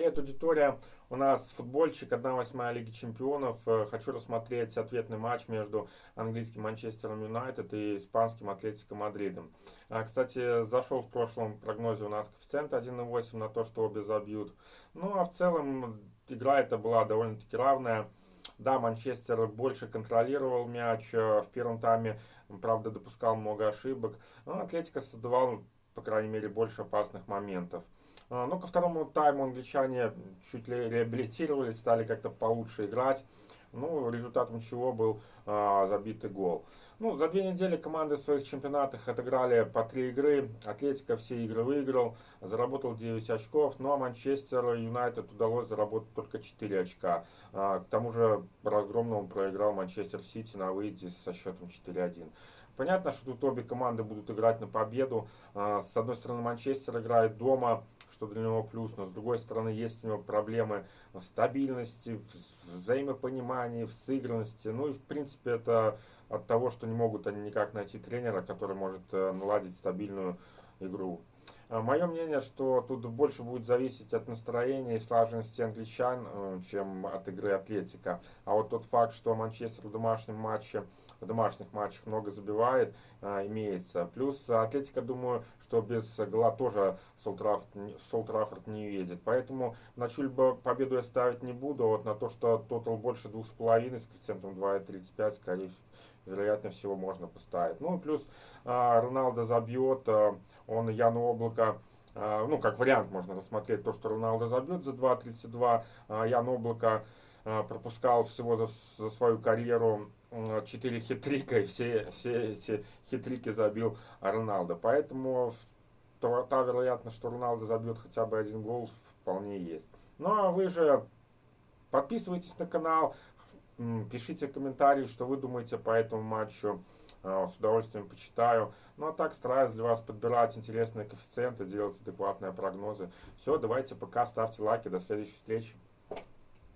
Привет, аудитория. У нас футбольчик 1-8 Лиги Чемпионов. Э, хочу рассмотреть ответный матч между английским Манчестером Юнайтед и испанским Атлетико Мадридом. А, кстати, зашел в прошлом прогнозе у нас коэффициент 1,8 на то, что обе забьют. Ну, а в целом игра эта была довольно-таки равная. Да, Манчестер больше контролировал мяч. Э, в первом тайме, правда, допускал много ошибок. Но Атлетика создавал, по крайней мере, больше опасных моментов. А, Но ко второму тайму англичане чуть ли реабилитировались, стали как-то получше играть. Ну, результатом чего был а, забитый гол. Ну, за две недели команды в своих чемпионатах отыграли по три игры. Атлетика все игры выиграл, заработал 9 очков. Ну, а Манчестер Юнайтед удалось заработать только 4 очка. А, к тому же разгромно проиграл Манчестер Сити на выезде со счетом 4-1. Понятно, что тут обе команды будут играть на победу. А, с одной стороны, Манчестер играет дома, что для него плюс, но с другой стороны есть у него проблемы в стабильности, в взаимопонимании, в сыгранности. Ну и в принципе это от того, что не могут они никак найти тренера, который может э, наладить стабильную игру. А, Мое мнение, что тут больше будет зависеть от настроения и слаженности англичан, э, чем от игры Атлетика. А вот тот факт, что Манчестер в домашнем матче, в домашних матчах много забивает, э, имеется. Плюс Атлетика, думаю, что без гола тоже Солтрафорд не уедет. Поэтому на чью-либо победу я ставить не буду. Вот на то, что тотал больше 2,5 с коэффициентом 2,35, скорее вероятно всего можно поставить. Ну плюс а, Роналдо забьет, а, он Яну Облако а, ну, как вариант можно рассмотреть то, что Роналдо забьет за 2.32. А, Ян Облако пропускал всего за, за свою карьеру 4 хитрика, и все, все эти хитрики забил Роналдо. Поэтому то, та вероятность, что Роналдо забьет хотя бы один гол, вполне есть. Ну а вы же подписывайтесь на канал, Пишите комментарии, что вы думаете по этому матчу. А, с удовольствием почитаю. Ну а так стараюсь для вас подбирать интересные коэффициенты, делать адекватные прогнозы. Все, давайте пока, ставьте лайки, до следующей встречи.